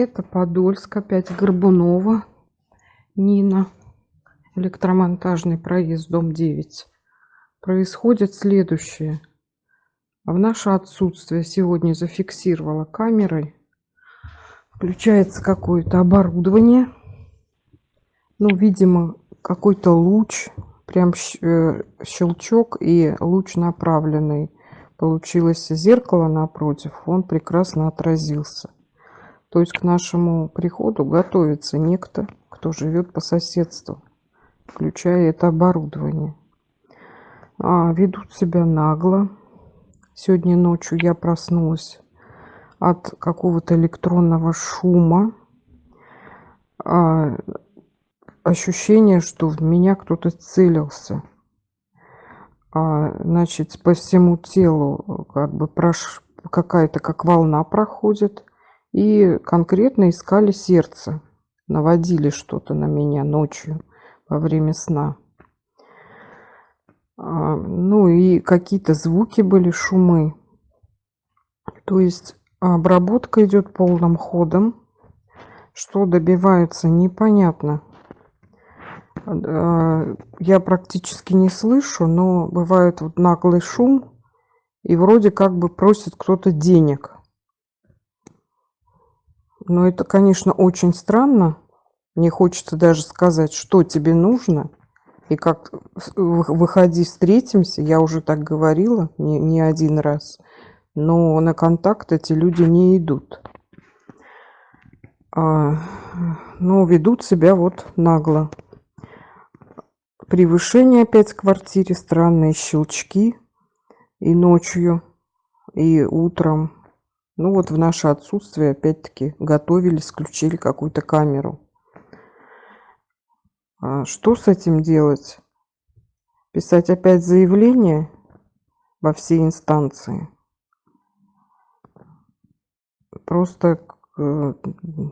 Это Подольск, опять Горбунова, Нина, электромонтажный проезд, дом 9. Происходит следующее. В наше отсутствие сегодня зафиксировала камерой. Включается какое-то оборудование. Ну, видимо, какой-то луч, прям э, щелчок и луч направленный. Получилось зеркало напротив, он прекрасно отразился. То есть к нашему приходу готовится некто, кто живет по соседству, включая это оборудование. А, ведут себя нагло. Сегодня ночью я проснулась от какого-то электронного шума. А, ощущение, что в меня кто-то целился. А, значит, по всему телу как бы прош... какая-то как волна проходит и конкретно искали сердце. Наводили что-то на меня ночью во время сна. А, ну и какие-то звуки были, шумы. То есть обработка идет полным ходом. Что добиваются, непонятно. А, я практически не слышу, но бывает вот наглый шум. И вроде как бы просит кто-то денег. Но это, конечно, очень странно. Мне хочется даже сказать, что тебе нужно. И как выходи, встретимся. Я уже так говорила не, не один раз. Но на контакт эти люди не идут. А, но ведут себя вот нагло. Превышение опять в квартире, странные щелчки. И ночью, и утром. Ну вот в наше отсутствие опять-таки готовили, включили какую-то камеру. А что с этим делать? Писать опять заявление во все инстанции? Просто э,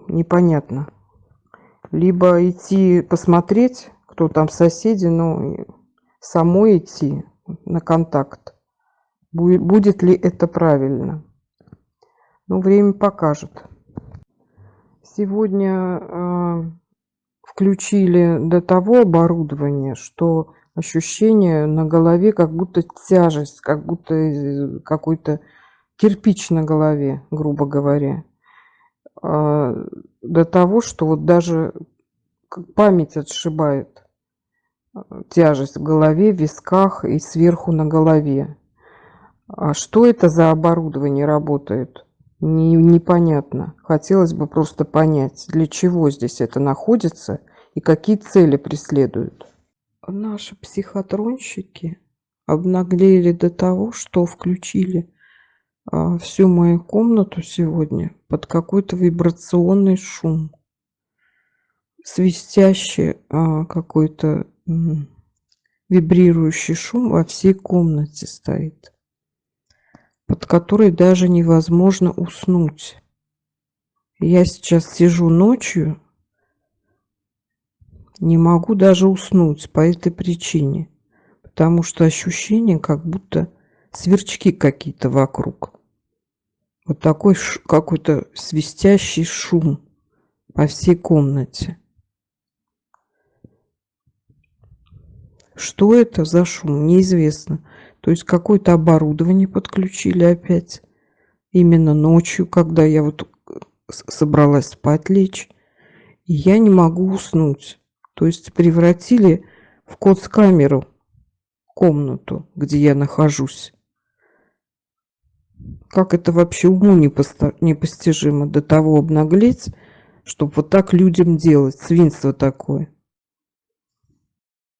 непонятно. Либо идти посмотреть, кто там соседи, ну, самой идти на контакт. Будет ли это правильно? Ну, время покажет. Сегодня э, включили до того оборудование, что ощущение на голове, как будто тяжесть, как будто какой-то кирпич на голове, грубо говоря. Э, до того, что вот даже память отшибает э, тяжесть в голове, в висках и сверху на голове. А что это за оборудование работает? Не, непонятно. Хотелось бы просто понять, для чего здесь это находится и какие цели преследуют. Наши психотронщики обнаглели до того, что включили а, всю мою комнату сегодня под какой-то вибрационный шум. Свистящий а, какой-то вибрирующий шум во всей комнате стоит под которой даже невозможно уснуть. Я сейчас сижу ночью, не могу даже уснуть по этой причине, потому что ощущение, как будто сверчки какие-то вокруг. Вот такой какой-то свистящий шум по всей комнате. Что это за шум, неизвестно. То есть какое-то оборудование подключили опять. Именно ночью, когда я вот собралась спать лечь. И я не могу уснуть. То есть превратили в код-камеру комнату, где я нахожусь. Как это вообще уму непостижимо до того обнаглеть, чтобы вот так людям делать, свинство такое.